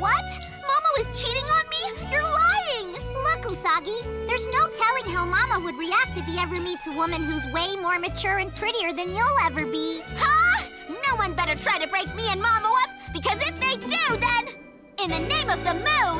What? Mamo was cheating on me? You're lying! Look, Usagi, there's no telling how Mamo would react if he ever meets a woman who's way more mature and prettier than you'll ever be. Huh? No one better try to break me and Mamo up, because if they do, then... In the name of the moon!